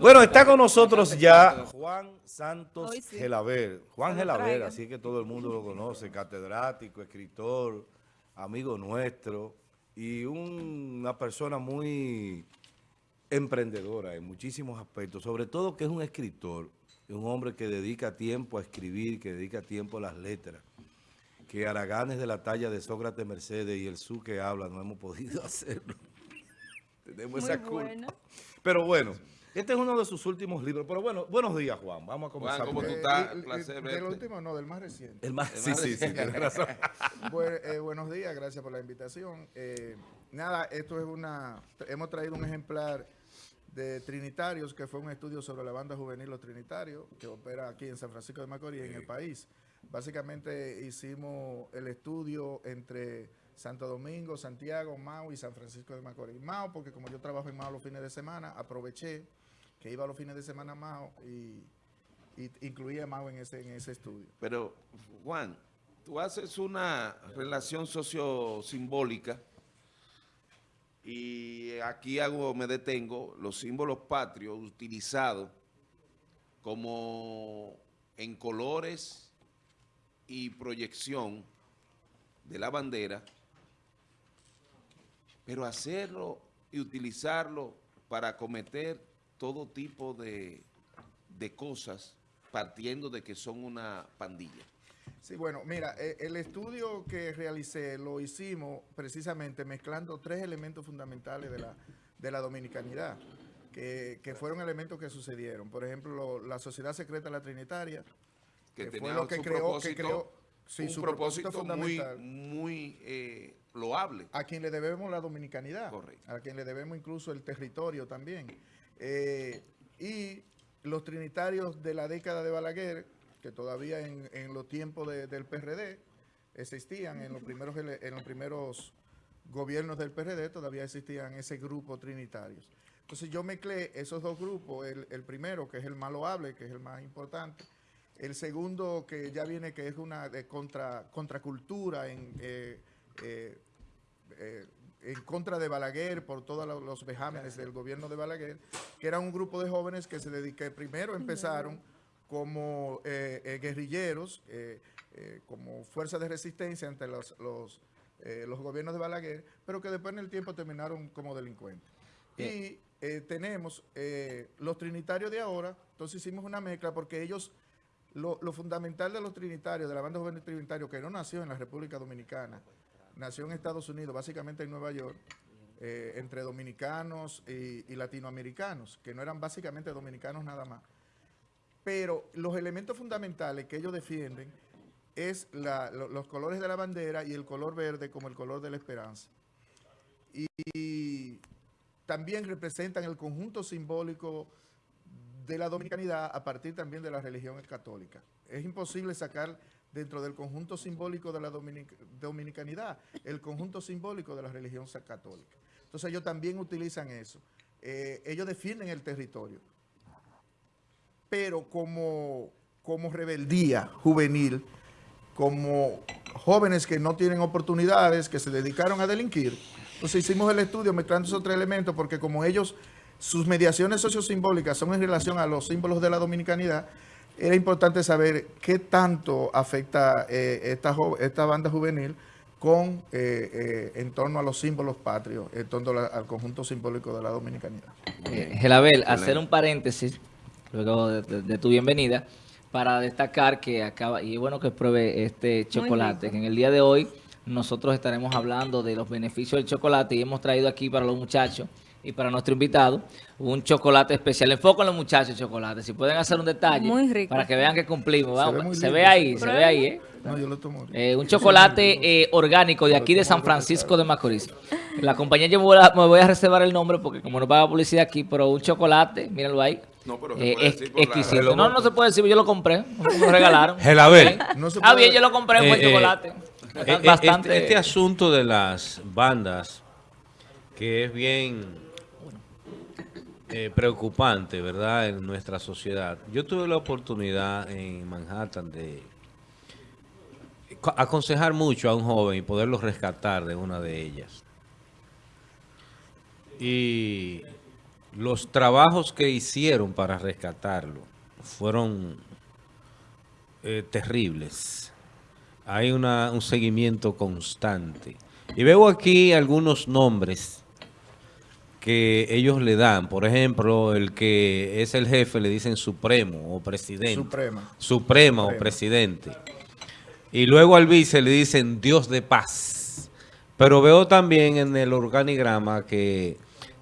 Bueno, está con nosotros ya Juan Santos sí. Gelaber. Juan traigan. así que todo el mundo lo conoce, catedrático, escritor, amigo nuestro y un- una persona muy emprendedora en muchísimos aspectos, sobre todo que es un escritor, es un hombre que dedica tiempo a escribir, que dedica tiempo a las letras, que Araganes de la talla de Sócrates Mercedes y el Su que habla no hemos podido hacerlo. Tenemos Muy esa culpa. Pero bueno, este es uno de sus últimos libros. Pero bueno, buenos días, Juan. Vamos a comenzar. Juan, ¿cómo tú el- estás? Eh, placer del verte. último, no, del más reciente. El más, El sí, más sí, sí, tienes razón. Bue- eh, buenos días, gracias por la invitación. Eh, nada, esto es una... Hemos traído un ejemplar de Trinitarios, que fue un estudio sobre la banda juvenil Los Trinitarios, que opera aquí en San Francisco de Macorís, en el país. Básicamente hicimos el estudio entre Santo Domingo, Santiago, Mao y San Francisco de Macorís. Mao, porque como yo trabajo en Mao los fines de semana, aproveché que iba los fines de semana a Mao y, incluía a Mao en ese, en ese estudio. Pero, Juan, tú haces una relación sociosimbólica y aquí hago, me detengo, los símbolos patrios utilizados como en colores y proyección de la bandera, pero hacerlo y utilizarlo para cometer todo tipo de, de cosas partiendo de que son una pandilla. Sí, bueno, mira, eh, el estudio que realicé lo hicimos precisamente mezclando tres elementos fundamentales de la, de la dominicanidad, que, que fueron elementos que sucedieron. Por ejemplo, lo- la Sociedad Secreta la Trinitaria, que, que fue lo que creó- que creó- sí, un su propósito, muy, muy eh, loable. a quien le debemos la dominicanidad, Correcto. a quien le debemos incluso el territorio también. Eh, y los trinitarios de la década de Balaguer, que todavía en, en los tiempos de- del PRD existían, en los, primeros, en los primeros gobiernos del PRD todavía existían ese grupo trinitarios. Entonces yo mezclé esos dos grupos, el, primero que es el más loable, que es el más importante, el segundo que ya viene que es una de contra, contracultura en... eh, eh, en contra de Balaguer por todos lo- los vejámenes del gobierno de Balaguer, que era un grupo de jóvenes que se dedicaron, primero empezaron como eh, eh, guerrilleros, eh, como fuerza de resistencia ante los, los, los gobiernos de Balaguer, pero que después en el tiempo terminaron como delincuentes. Y eh, tenemos los trinitarios de ahora, entonces hicimos una mezcla porque ellos lo, lo fundamental de los trinitarios, de la banda juvenil trinitario, que no nació en la República Dominicana, nació en Estados Unidos, básicamente en Nueva York, eh, entre dominicanos y, latinoamericanos, que no eran básicamente dominicanos nada más. Pero los elementos fundamentales que ellos defienden es los colores de la bandera y el color verde como el color de la esperanza. Y, y también representan el conjunto simbólico de la dominicanidad a partir también de la religión católica. Es imposible sacar dentro del conjunto simbólico de la dominic- dominicanidad el conjunto simbólico de la religión católica. Entonces ellos también utilizan eso. Eh, ellos defienden el territorio, pero como, como rebeldía juvenil, como jóvenes que no tienen oportunidades, que se dedicaron a delinquir. Entonces hicimos el estudio mezclando esos tres elementos porque como ellos, sus mediaciones sociosimbólicas son en relación a los símbolos de la dominicanidad, era importante saber qué tanto afecta eh, esta, esta banda juvenil con eh, eh, en torno a los símbolos patrios, en torno la- al conjunto simbólico de la dominicanidad. Eh, Gelabel, hacer un paréntesis, luego de, de- de tu bienvenida, para destacar que acaba, y es bueno que pruebe este chocolate, que en el día de hoy nosotros estaremos hablando de los beneficios del chocolate y hemos traído aquí para los muchachos y para nuestro invitado un chocolate especial. Enfoco en los muchachos chocolate, si pueden hacer un detalle Muy rico. para que vean que cumplimos. Se ve Se, ahí, se ve ahí, ¿eh? No, yo lo tomo. Eh, un chocolate eh, orgánico de aquí de San Francisco de Macorís. La compañía yo me voy, a, me voy a reservar el nombre porque como no paga publicidad aquí, pero un chocolate, mírenlo ahí. No, pero se eh, puede decir por la- exquisito. No, no se puede decir, yo lo compré, me lo regalaron. Gelabel. No Ah, bien, yo lo compré, Eh, eh, chocolate. Bastante. Este, este asunto de las bandas, que es bien eh, preocupante, ¿verdad?, en nuestra sociedad. Yo tuve la oportunidad en Manhattan de co- aconsejar mucho a un joven y poderlo rescatar de una de ellas. Y los trabajos que hicieron para rescatarlo fueron eh, terribles. Hay un seguimiento constante. Y veo aquí algunos nombres que ellos le dan. Por ejemplo, el que es el jefe le dicen supremo o presidente. Suprema. Suprema o presidente. Y luego al vice le dicen Dios de paz. Pero veo también en el organigrama que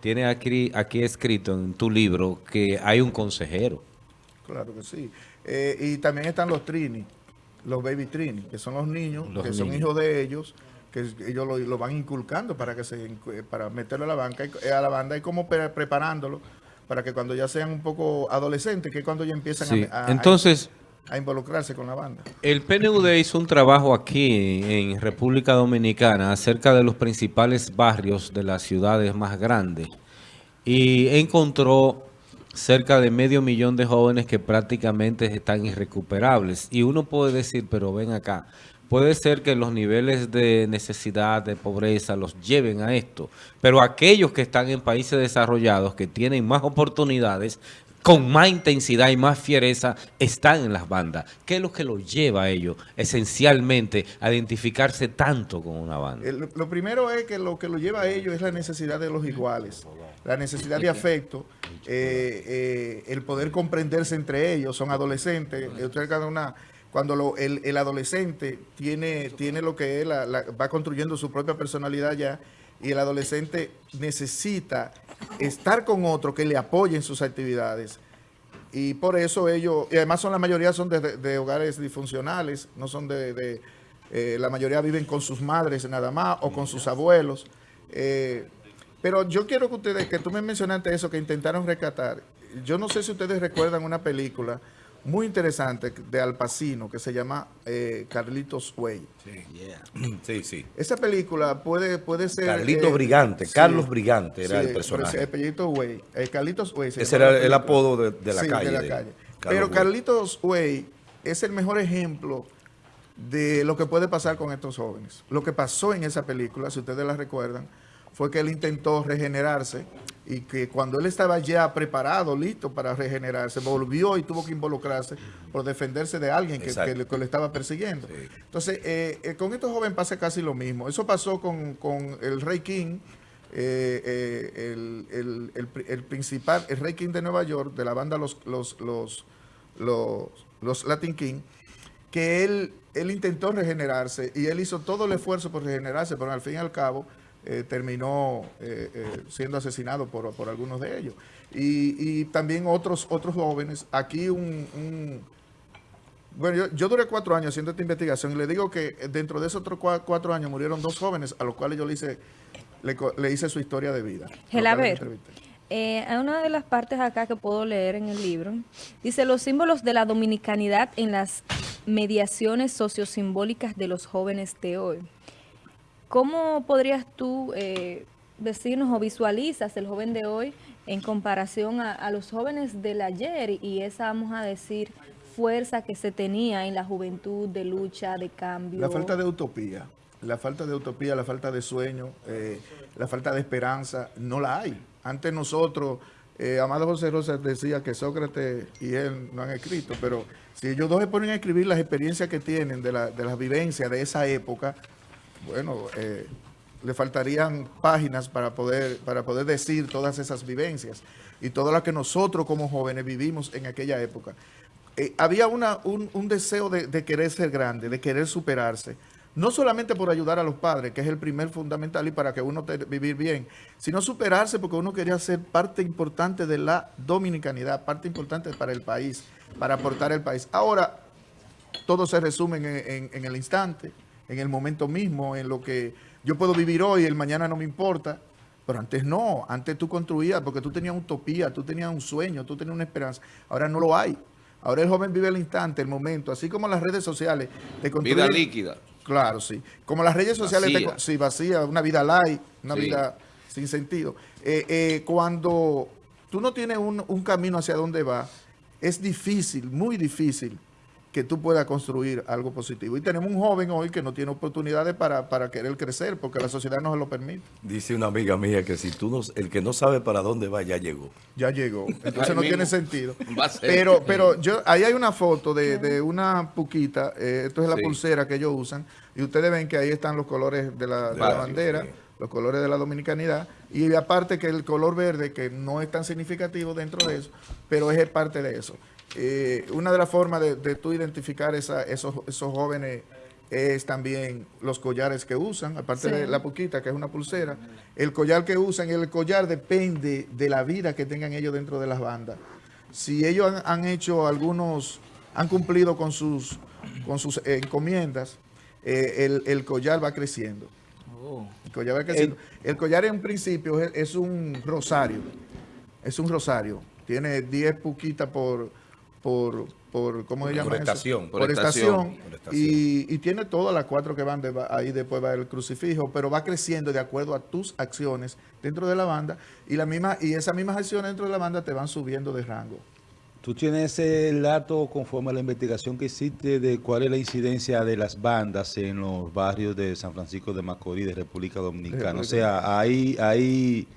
tiene aquí, aquí escrito en tu libro que hay un consejero. Claro que sí. Eh, y también están los Trini, los Baby Trini, que son los niños, Los que son hijos de ellos, que ellos lo, lo van inculcando para que se para meterlo a la banca y- eh, a la banda y como pre- preparándolo para que cuando ya sean un poco adolescentes, que es cuando ya empiezan Sí. a, a- Entonces, a involucrarse con la banda. el PNUD hizo un trabajo aquí en República Dominicana acerca de los principales barrios de las ciudades más grandes y encontró cerca de medio millón de jóvenes que prácticamente están irrecuperables. Y uno puede decir, pero ven acá, puede ser que los niveles de necesidad, de pobreza, los lleven a esto, pero aquellos que están en países desarrollados, que tienen más oportunidades, con más intensidad y más fiereza, están en las bandas. ¿Qué es lo que los lleva a ellos, esencialmente, a identificarse tanto con una banda? El- lo primero es que lo que lo lleva a ellos es la necesidad de los iguales, la necesidad de afecto, eh, eh, el poder comprenderse entre ellos, son adolescentes, eh, ustedes cada una, cuando lo- el, el adolescente tiene, tiene lo que es, la- la- va construyendo su propia personalidad ya, y el adolescente necesita estar con otro que le apoye en sus actividades. Y por eso ellos, y además son la mayoría son de, de- hogares disfuncionales, no son de, de, eh, la mayoría viven con sus madres nada más o con sus abuelos. Eh, pero yo quiero que ustedes, que tú me mencionaste eso, que intentaron rescatar. Yo no sé si ustedes recuerdan una película muy interesante de Al Pacino que se llama eh, Carlitos Way. Sí, sí. Esa película puede, puede ser... Carlito eh, Brigante, sí, Carlos Brigante era sí, el personaje. Carlitos Way. eh, Carlitos Way. se Ese era el apodo de, de la Sí, calle. de la de calle. Carlos Pero Way. Carlitos Way es el mejor ejemplo de lo que puede pasar con estos jóvenes. Lo que pasó en esa película, si ustedes la recuerdan, fue que él intentó regenerarse y que cuando él estaba ya preparado, listo para regenerarse, volvió y tuvo que involucrarse por defenderse de alguien que, que le, que le estaba persiguiendo. Entonces, eh, eh, con estos jóvenes pasa casi lo mismo. Eso pasó con, con el Rey King, eh, eh, el, el- el principal, el Rey King de Nueva York, de la banda Los, los, los, los, los Latin King, que él, él intentó regenerarse y él hizo todo el esfuerzo por regenerarse, pero al fin y al cabo eh, terminó eh, eh, siendo asesinado por, por algunos de ellos. Y, y también otros, otros jóvenes, aquí un... un- bueno, yo, yo duré cuatro años haciendo esta investigación y le digo que dentro de esos otros cua- cuatro años murieron dos jóvenes a los cuales yo le hice, le, le hice su historia de vida. Gelaber. Eh, hay una de las partes acá que puedo leer en el libro. Dice, los símbolos de la dominicanidad en las mediaciones sociosimbólicas de los jóvenes de hoy. ¿Cómo podrías tú eh, decirnos o visualizas el joven de hoy en comparación a, a los jóvenes del ayer y esa, vamos a decir, fuerza que se tenía en la juventud de lucha, de cambio? La falta de utopía, la falta de utopía, la falta de sueño, eh, la falta de esperanza, no la hay. Antes nosotros, eh, Amado José Rosa decía que Sócrates y él no han escrito, pero si ellos dos se ponen a escribir las experiencias que tienen de, la, de las vivencias de esa época, bueno, eh, le faltarían páginas para poder, para poder decir todas esas vivencias y todo lo que nosotros como jóvenes vivimos en aquella época. Eh, había una, un, deseo de, querer ser grande, de querer superarse, no solamente por ayudar a los padres, que es el primer fundamental y para que uno te, vivir bien, sino superarse porque uno quería ser parte importante de la dominicanidad, parte importante para el país, para aportar el país. Ahora, todo se resume en el instante, en el momento mismo, en lo que yo puedo vivir hoy, el mañana no me importa. Pero antes no, antes tú construías porque tú tenías utopía, tú tenías un sueño, tú tenías una esperanza. Ahora no lo hay. Ahora el joven vive el instante, el momento, así como las redes sociales te construyen. Vida líquida. Claro, sí. Como las redes sociales te Vacía. con- sí, vacía, una vida light, una Sí. vida sin sentido. Eh, eh, cuando tú no tienes un, un camino hacia dónde va, es difícil, muy difícil, que tú puedas construir algo positivo. Y tenemos un joven hoy que no tiene oportunidades para, para querer crecer porque la sociedad no se lo permite. Dice una amiga mía que si tú no, el que no sabe para dónde va ya llegó. Ya llegó. Entonces no mismo tiene sentido. va a ser. Pero, pero yo, ahí hay una foto de, de una puquita, eh, esto es la Sí. pulsera que ellos usan, y ustedes ven que ahí están los colores de la, de la Básico, bandera, sí. Los colores de la dominicanidad, y aparte que el color verde, que no es tan significativo dentro de eso, pero es parte de eso. Eh, una de las formas de, de tú identificar esa- esos, esos jóvenes es también los collares que usan, aparte Sí. de la puquita, que es una pulsera, el collar que usan, y el collar depende de la vida que tengan ellos dentro de las bandas. Si ellos han, han hecho algunos, han cumplido con sus, con sus encomiendas, eh, el, el collar va creciendo. Oh. El collar. El, collar en principio es, es un rosario. Es un rosario. Tiene 10 puquitas por, por, por, ¿cómo se llama? estación. Por, Por estación. estación. Por estación. Y, y tiene todas las cuatro que van, de, ahí después va el crucifijo, pero va creciendo de acuerdo a tus acciones dentro de la banda y, la misma, y esas mismas acciones dentro de la banda te van subiendo de rango. ¿Tú tienes el dato conforme a la investigación que hiciste de cuál es la incidencia de las bandas en los barrios de San Francisco de Macorís, de República Dominicana? O sea, ¿hay, hay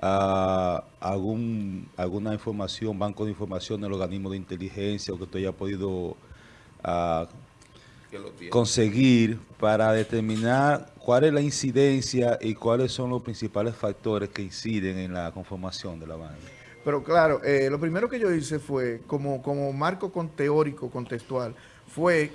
ah, algún, alguna información, banco de información del organismo de inteligencia o que tú hayas podido ah, Que lo tiene. conseguir para determinar cuál es la incidencia y cuáles son los principales factores que inciden en la conformación de la banda? Pero claro, eh, lo primero que yo hice fue, como, como marco con teórico, contextual, fue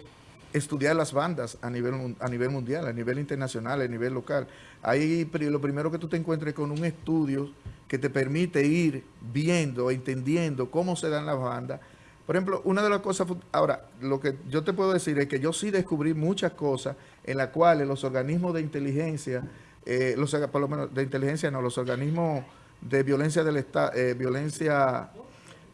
estudiar las bandas a nivel, a nivel mundial, a nivel internacional, a nivel local. Ahí lo primero que tú te encuentres con un estudio que te permite ir viendo, entendiendo cómo se dan las bandas. Por ejemplo, una de las cosas, ahora, lo que yo te puedo decir es que yo sí descubrí muchas cosas en las cuales los organismos de inteligencia, eh, los, por lo menos de inteligencia no, los organismos de violencia del Estado, violencia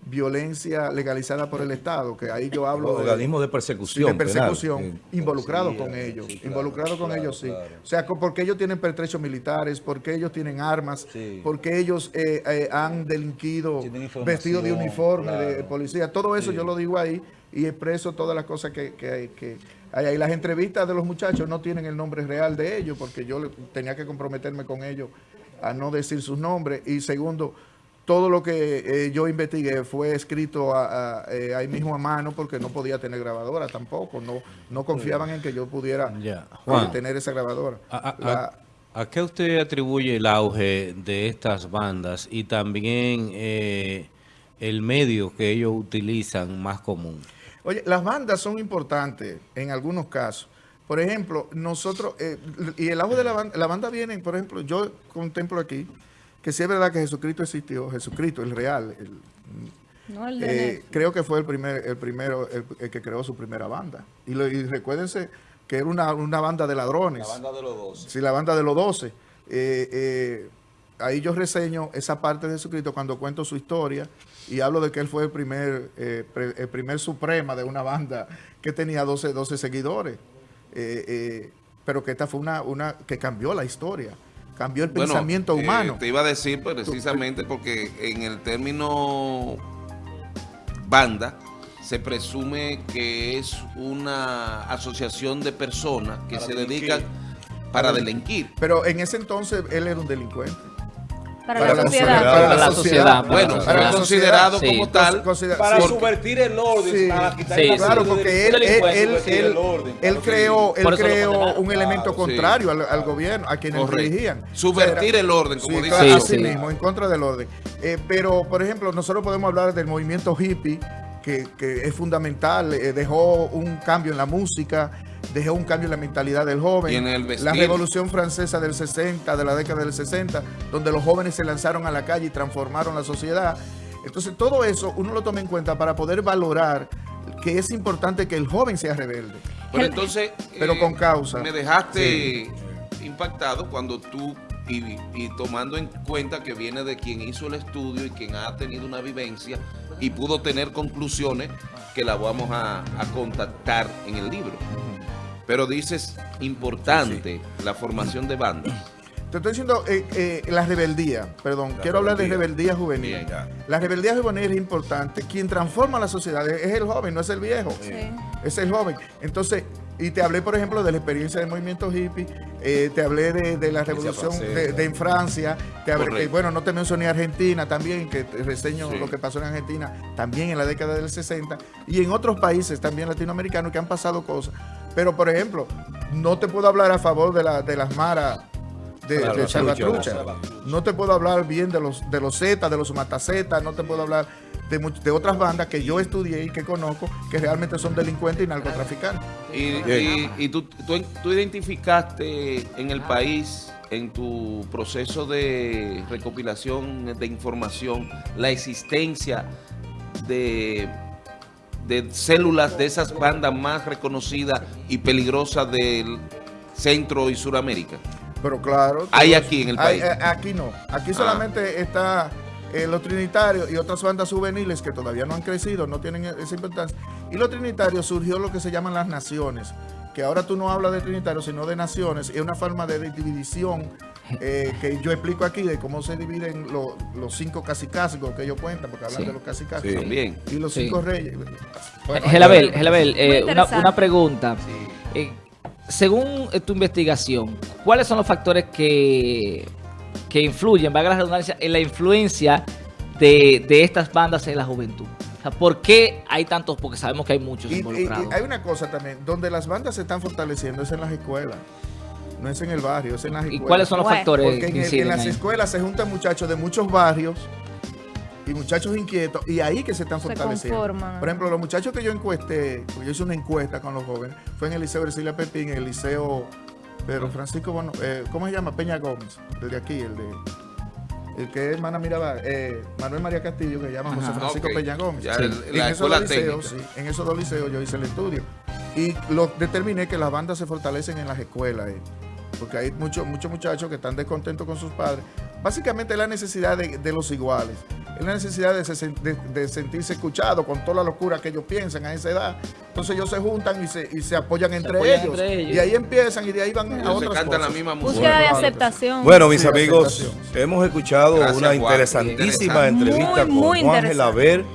violencia legalizada por el Estado, que ahí yo hablo organismos de persecución Sí, de persecución, penal. involucrados Sí, con sí, ellos, claro, involucrados con claro, ellos, sí. claro. O sea, porque ellos tienen pertrechos militares, porque ellos tienen armas, Sí. porque ellos eh, eh, han delinquido vestidos de uniforme de policía. Todo eso yo lo digo ahí y expreso todas las cosas que, que, hay- que hay ahí. Las entrevistas de los muchachos no tienen el nombre real de ellos, porque yo tenía que comprometerme con ellos a no decir sus nombres. Y segundo, todo lo que eh, yo investigué fue escrito a- a, eh, ahí mismo a mano porque no podía tener grabadora tampoco. No, no confiaban en que yo pudiera eh, Juan. tener esa grabadora. ¿A, a- La- a- a qué usted atribuye el auge de estas bandas y también eh, el medio que ellos utilizan más común? Oye, las bandas son importantes en algunos casos. Por ejemplo, nosotros, eh, y el auge de la banda, la banda viene, por ejemplo, yo contemplo aquí que sí es verdad que Jesucristo existió, Jesucristo, el real, el, No el de eh, creo que fue el primer, el primero, el, el que creó su primera banda. Y, lo- y recuérdense que era una, una banda de ladrones. de los dos. Sí, la banda de los doce. Eh, eh, ahí yo reseño esa parte de Jesucristo cuando cuento su historia y hablo de que él fue el primer, eh, pre- el primer suprema de una banda que tenía 12, 12 seguidores. Eh, eh, pero que esta fue una, una que cambió la historia, cambió el Bueno, pensamiento eh, humano. te iba a decir pues, precisamente porque en el término banda se presume que es una asociación de personas que se dedican para delinquir. Pero en ese entonces él era un delincuente. Para, para la la sociedad. sociedad. Para la sociedad. para Bueno, la para sociedad. considerado Sí. como tal. Considera- Para sí, subvertir el orden, Sí. para quitar Sí, el Claro, porque él, él, él, él- el orden, él creó, él creó un elemento sí. contrario al, al gobierno, a quienes Correcto. dirigían. Subvertir O sea, el orden, como sí, dice. claro, Sí, así sí. mismo, en contra del orden. Eh, pero, por ejemplo, nosotros podemos hablar del movimiento hippie, que, que es fundamental, eh, dejó un cambio en la música, dejó un cambio en la mentalidad del joven. Y en el vestir. La revolución francesa del 60, de la década del 60, donde los jóvenes se lanzaron a la calle y transformaron la sociedad. Entonces, todo eso uno lo toma en cuenta para poder valorar que es importante que el joven sea rebelde. Pero entonces... Pero eh, con causa. Me dejaste impactado cuando tú, y, y tomando en cuenta que viene de quien hizo el estudio y quien ha tenido una vivencia y pudo tener conclusiones que la vamos a, a contactar en el libro. Pero dices, importante la formación de bandas. Te estoy diciendo eh, eh, la rebeldía, perdón, La quiero hablar de rebeldía. juvenil. Bien. La rebeldía juvenil es importante. Quien transforma la sociedad es el joven, no es el viejo. Sí. Es el joven. Entonces, y te hablé, por ejemplo, de la experiencia del movimiento hippie, eh, te hablé de, de la revolución francesa. de, de en Francia, te hablé, eh, bueno, no te mencioné Argentina también, que te reseño Sí. lo que pasó en Argentina también en la década del 60, y en otros países también latinoamericanos que han pasado cosas. Pero, por ejemplo, no te puedo hablar a favor de, la, de las maras de, Claro, de Salvatrucha. No te puedo hablar bien de los de los Z, de los Matazetas, no te puedo hablar de, de otras bandas que yo estudié y que conozco que realmente son delincuentes y narcotraficantes. Y, y- y tú, tú, tú identificaste en el país, en tu proceso de recopilación de información, la existencia de, de células de esas bandas más reconocidas y peligrosas del Centro y Suramérica. Pero claro. Hay aquí en el hay- país. eh, aquí no. Aquí Ah. solamente está eh, los trinitarios y otras bandas juveniles que todavía no han crecido, no tienen esa importancia. Y los trinitarios surgió lo que se llaman las naciones, que ahora tú no hablas de trinitarios, sino de naciones. Es una forma de división eh, que yo explico aquí de cómo se dividen lo- los cinco casicásicos que ellos cuentan, porque hablan Sí. de los casicásicos. Sí. También. Y los Sí. cinco reyes. Bueno, Gelabel, Gelabel, eh, una, una pregunta. Eh, según eh, tu investigación, ¿cuáles son los factores que, que influyen, valga la redundancia, en la influencia de, de estas bandas en la juventud? O sea, ¿por qué hay tantos? Porque sabemos que hay muchos Y, y- y involucrados. hay una cosa también, donde las bandas se están fortaleciendo es en las escuelas. No es en el barrio, es en las ¿Y escuelas. cuáles son los Bueno. factores Porque que en, el- en las ahí? escuelas se juntan muchachos de muchos barrios y muchachos inquietos y ahí que se están Se fortaleciendo. conforman. Por ejemplo, los muchachos que yo encuesté, porque yo hice una encuesta con los jóvenes, fue en el Liceo Ercilia Pepín, en el Liceo Pedro Francisco, bueno, eh, ¿cómo se llama? Peña Gómez, el de aquí, el de... El que es Mana Mirabal, eh, Manuel María Castillo, que se llama José. Francisco. Peña Gómez. Ya Sí. el- Y la en esos liceos, sí, en esos dos liceos yo hice el estudio. Y lo determiné que las bandas se fortalecen en las escuelas. eh, porque hay muchos muchos muchachos que están descontentos con sus padres. Básicamente es la necesidad de, de los iguales. Es la necesidad de, se- de- de sentirse escuchado con toda la locura que ellos piensan a esa edad. Entonces ellos se juntan y se, y se apoyan, entre, apoyan ellos. entre ellos. Y ahí empiezan y de ahí van a Ellos se otras cantan la cosas. misma música. Búsqueda de Bueno, aceptación. Bueno, mis Sí, amigos, hemos escuchado Gracias, una Juan. interesantísima Interesante. entrevista Muy, muy con Juan interesante. Gelaber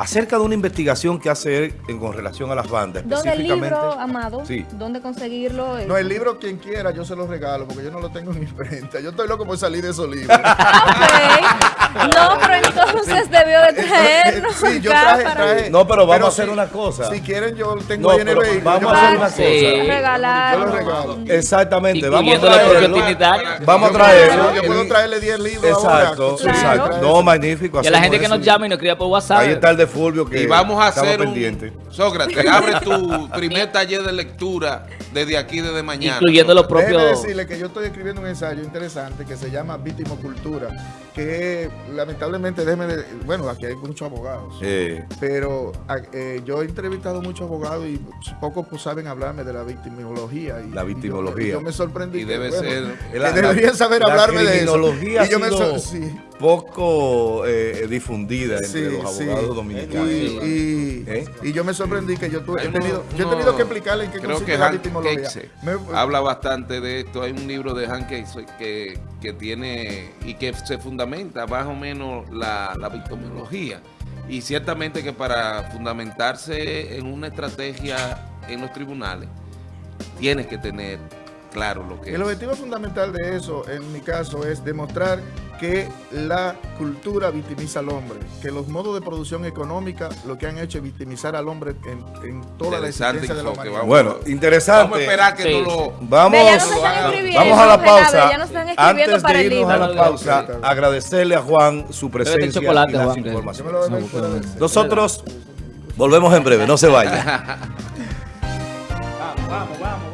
acerca de una investigación que hace él en- con relación a las bandas. ¿Dónde el libro, Amado? Sí. ¿Dónde conseguirlo? No, el libro, quien quiera, yo se lo regalo, porque yo no lo tengo en imprenta. Yo estoy loco por salir de esos libros. Ok. No, pero entonces debió de traernos sí, yo traje, para traje. No, pero vamos a si- hacer una cosa. Si quieren, yo tengo No, ahí en el vehículo. vamos a hacer una Sí. cosa. regalar. Yo lo regalo. Exactamente, vamos a traerlo. Vamos a traerlo. Yo puedo traerle 10 libros ahora. Exacto, exacto. Claro. No, magnífico. Y a la gente que nos llama y nos escriba por WhatsApp. Ahí está el de Fulvio que Y vamos a hacer pendiente. un... Sócrates, abre tu primer taller de lectura desde aquí, desde mañana. Incluyendo los Déjeme propios... decirle que yo estoy escribiendo un ensayo interesante que se llama Vitimocultura, que lamentablemente, déjeme, de- bueno, aquí hay muchos abogados. Eh, Pero eh, yo he entrevistado muchos abogados y pocos pues, saben hablarme de la victimología. Y, La victimología. y yo, me sorprendí. Y que, debe bueno, ser- que la- deberían saber la hablarme de eso. Y yo me sor- sí. poco eh, difundida entre Sí, los sí. abogados dominicanos. Y, y- ¿Eh? y yo me sorprendí que yo, tuve, Hay he tenido, uno- yo he tenido que explicarle en qué Creo consiste que la Hank victimología. Me- habla bastante de esto. Hay un libro de Hank Kexe que, que tiene y que se fundamenta más o menos la, la victimología. Y ciertamente que para fundamentarse en una estrategia en los tribunales, tienes que tener claro lo que El es. objetivo fundamental de eso, en mi caso, es demostrar que la cultura victimiza al hombre, que los modos de producción económica lo que han hecho es victimizar al hombre en, en toda la Interesante existencia de la. Bueno, Vamos a interesante. esperar que Sí. no lo... Vamos, Ve, ya nos están escribiendo, vamos a la pausa. ya nos están escribiendo Antes para de el irnos a la pausa, agradecerle a Juan su presencia chocolate, y las Juan, informaciones. Nosotros volvemos en breve, no se vayan. Vamos, vamos, vamos, vamos.